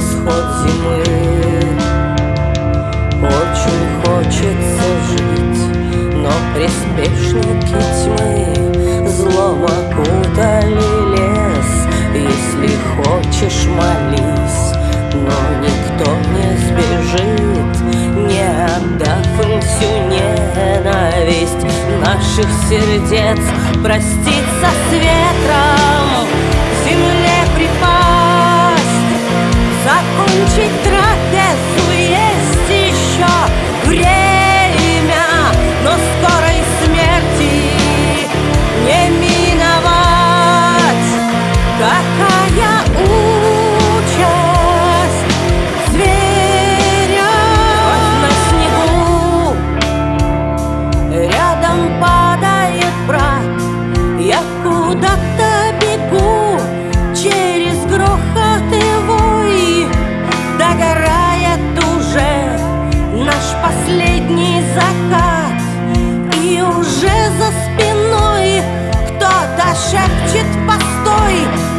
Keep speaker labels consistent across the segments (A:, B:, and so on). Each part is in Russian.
A: исход зимы. Очень хочется жить, но приспешники тьмы Злом окутали лес, если хочешь молись Но никто не сбежит, не отдав им всю ненависть Наших сердец проститься с ветром. treat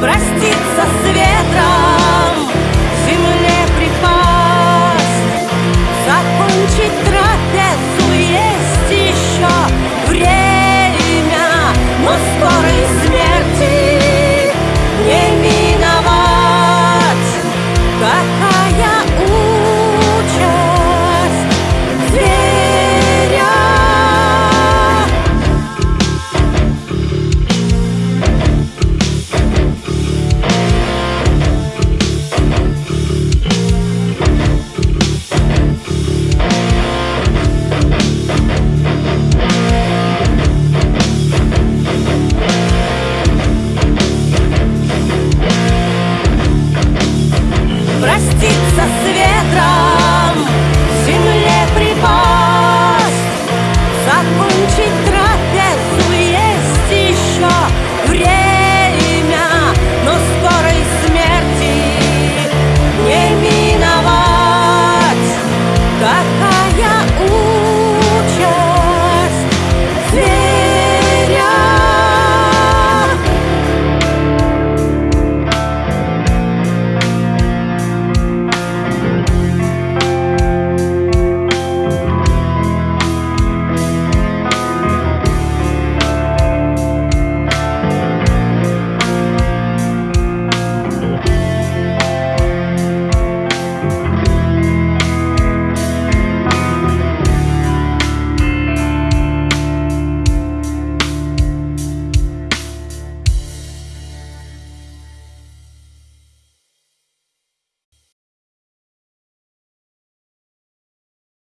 A: presto